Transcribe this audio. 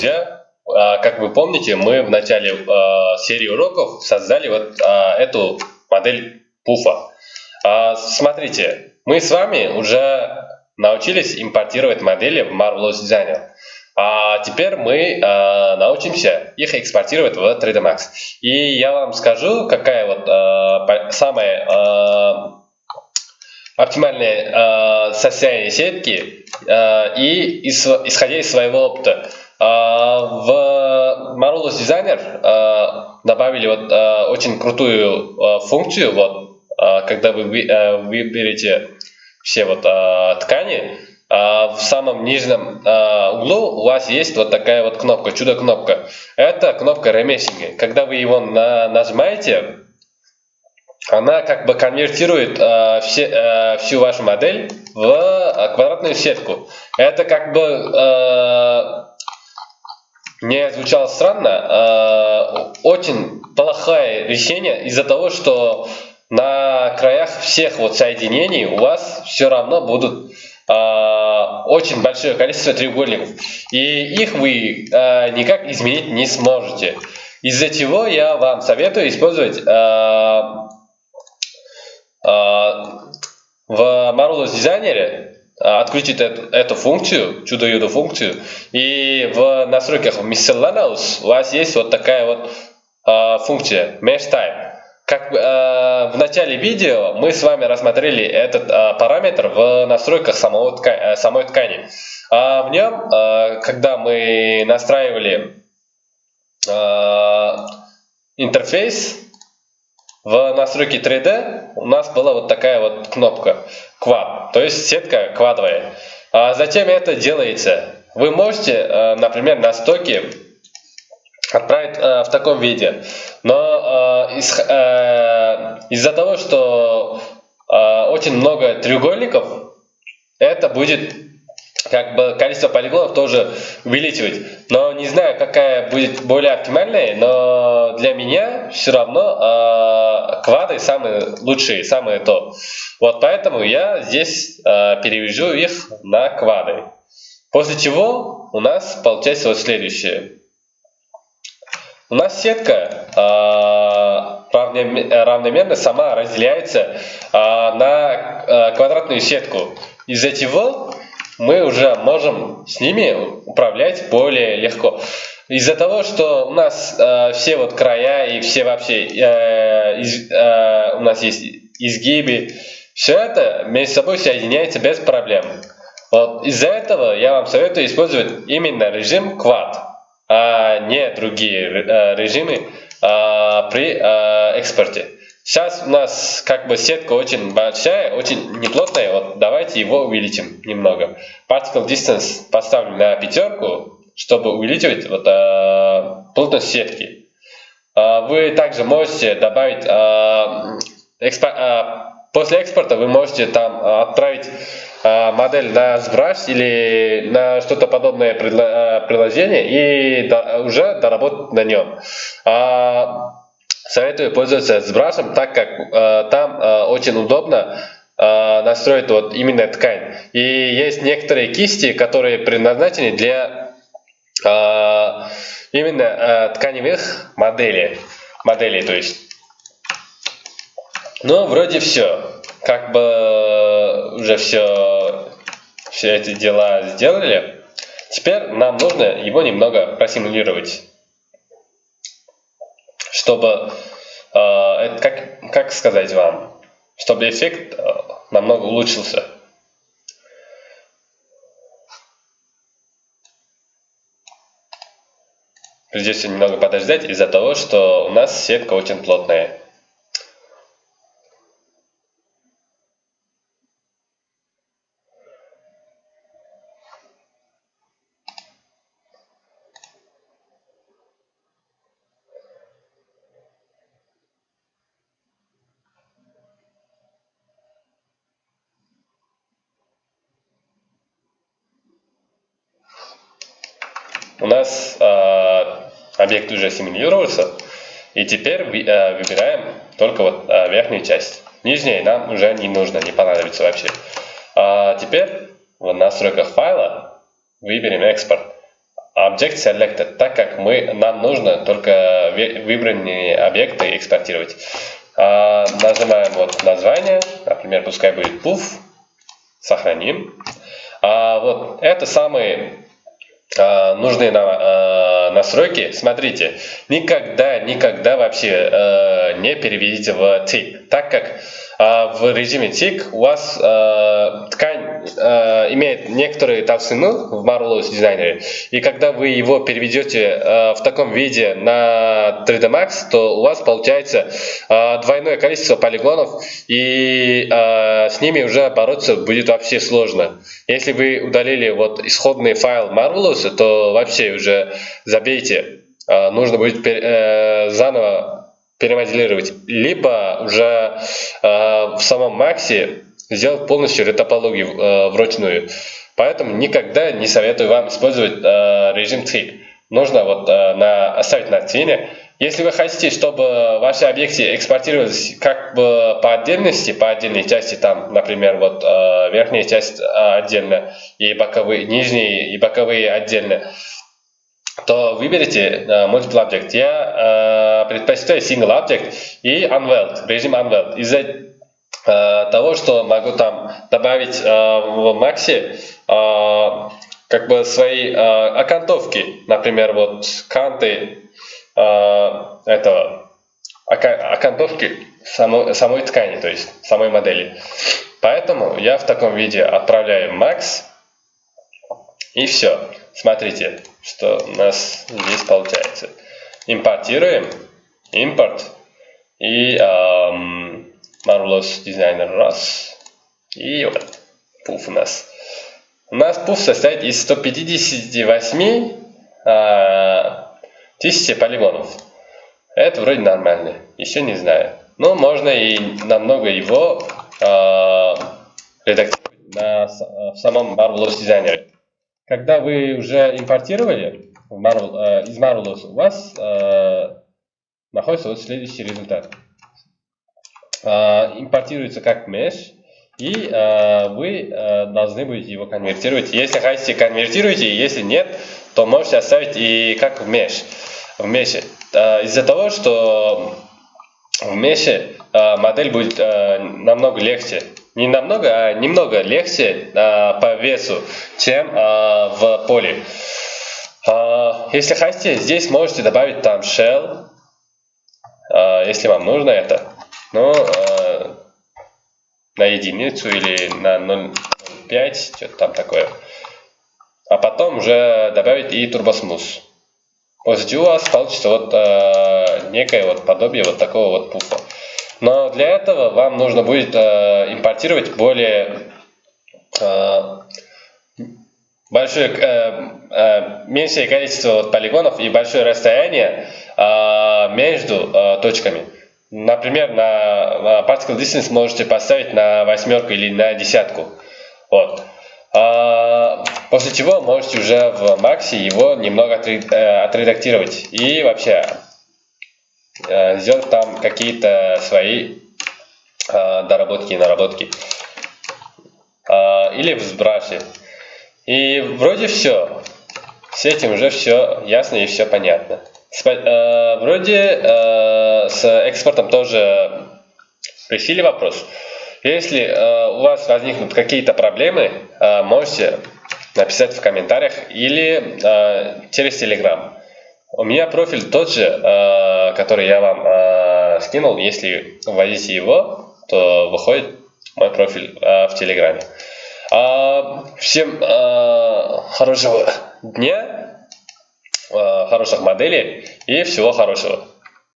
друзья, а, как вы помните, мы в начале а, серии уроков создали вот а, эту модель пуфа. Смотрите, мы с вами уже научились импортировать модели в Marvelous Designer. А теперь мы научимся их экспортировать в 3D Max. И я вам скажу, какая вот самая оптимальное состояние сетки и исходя из своего опыта. А, в Marvelous Designer а, добавили вот а, очень крутую функцию, вот, когда вы выберете все вот ткани, в самом нижнем углу у вас есть вот такая вот кнопка, чудо-кнопка. Это кнопка ремессинга. Когда вы его нажимаете, она как бы конвертирует все, всю вашу модель в квадратную сетку. Это как бы не звучало странно, э, очень плохое решение из-за того, что на краях всех вот соединений у вас все равно будут э, очень большое количество треугольников. И их вы э, никак изменить не сможете. Из-за чего я вам советую использовать в Marvelous Designer отключить эту, эту функцию, чудо-юдо функцию, и в настройках Miscellaneous у вас есть вот такая вот э, функция Mesh Type. Как э, в начале видео мы с вами рассмотрели этот э, параметр в настройках самого тка э, самой ткани. А в нем, э, когда мы настраивали э, интерфейс в настройке 3D, у нас была вот такая вот кнопка quad, то есть сетка квадовая. А затем это делается. Вы можете, э, например, на стоке отправить э, в таком виде, но э, из-за того, что очень много треугольников, это будет как бы количество полигонов тоже увеличивать. Но не знаю, какая будет более оптимальная, но для меня все равно э, квады самые лучшие, самые то. Вот поэтому я здесь э, перевяжу их на квады. После чего у нас получается вот следующее. У нас сетка э, равномерно сама разделяется э, на э, квадратную сетку. Из-за чего мы уже можем с ними управлять более легко. Из-за того, что у нас э, все вот края и все вообще э, из, э, у нас есть изгибы, все это между собой соединяется без проблем. Вот из-за этого я вам советую использовать именно режим Quad, а не другие э, режимы э, при э, экспорте. Сейчас у нас как бы сетка очень большая, очень неплотная. Вот давайте его увеличим немного. Particle distance поставлю на пятерку, чтобы увеличивать вот, э, плотность сетки. Э, вы также можете добавить э, экспо, э, после экспорта вы можете там отправить э, модель на сброс или на что-то подобное приложение и до, уже доработать на нем. А, Советую пользоваться сбросом, так как э, там э, очень удобно э, настроить вот именно ткань. И есть некоторые кисти, которые предназначены для э, именно э, тканевых моделей, моделей, то есть. Ну, вроде все. Как бы уже все, все эти дела сделали. Теперь нам нужно его немного просимулировать чтобы, э, как, как сказать вам, чтобы эффект э, намного улучшился. Придется немного подождать из-за того, что у нас сетка очень плотная. У нас э, объект уже симулировался, и теперь э, выбираем только вот э, верхнюю часть. Нижняя нам уже не нужно, не понадобится вообще. А теперь в настройках файла выберем экспорт. Object Selected, так как мы, нам нужно только выбранные объекты экспортировать. А, нажимаем вот название, например, пускай будет puff, сохраним. А, вот это самые а, нужные нам а, настройки. Смотрите, никогда, никогда вообще а, не переведите в tick, так как а в режиме тик у вас ткань э, имеет некоторые толщину в Marvelous дизайнере, и когда вы его переведете э, в таком виде на 3D Max, то у вас получается э, двойное количество полигонов, и с ними уже бороться будет вообще сложно. Если вы удалили вот исходный файл Marvelous, то вообще уже забейте. Нужно будет заново перемоделировать, либо уже э, в самом Максе сделать полностью ретопологию э, вручную. Поэтому никогда не советую вам использовать э, режим Trick. Нужно вот э, на, оставить на цене. Если вы хотите, чтобы ваши объекты экспортировались как бы по отдельности, по отдельной части, там, например, вот э, верхняя часть э, отдельно, и боковые, нижние и боковые отдельно, то выберите uh, Multiple Object. Я uh, предпочитаю Single Object и Unweld, режим Unweld. Из-за того, что могу там добавить uh, в Максе uh, как бы свои окантовки, например, вот канты этого окантовки самой, самой ткани, то есть самой модели. Поэтому я в таком виде отправляю Max и все. Смотрите, что у нас здесь получается. Импортируем. Импорт. И эм, Marvelous Designer раз. И вот пуф у нас. У нас пуф состоит из 158 э, тысяч полигонов. Это вроде нормально. Еще не знаю. Но можно и намного его э, редактировать на, в самом Marvelous Designer. Когда вы уже импортировали Marvel, э, из Marvelous, у вас э, находится вот следующий результат. Э, импортируется как mesh, и э, вы э, должны будете его конвертировать. Если хотите, конвертируйте, если нет, то можете оставить и как в mesh. В mesh. Из-за того, что в mesh модель будет намного легче не намного, а немного легче а, по весу, чем а, в поле. А, если хотите, здесь можете добавить там shell, а, если вам нужно это. Но а, на единицу или на 0.5, что-то там такое. А потом уже добавить и турбосмус. После чего у вас получится вот а, некое вот подобие вот такого вот пуфа. Но для этого вам нужно будет э, импортировать более э, большое, э, э, меньшее количество вот, полигонов и большое расстояние э, между э, точками. Например, на, particle distance можете поставить на восьмерку или на десятку. Вот. А, после чего можете уже в Максе его немного э, отредактировать. И вообще Э, сделать там какие-то свои э, доработки и наработки. Э, или в сбрасе. И вроде все. С этим уже все ясно и все понятно. Вроде с экспортом тоже решили вопрос. Если у вас возникнут какие-то проблемы, можете написать в комментариях или через Telegram. У меня профиль тот же, э, который я вам э, скинул. Если вводите его, то выходит мой профиль э, в Телеграме. Всем хорошего дня, хороших моделей и всего хорошего.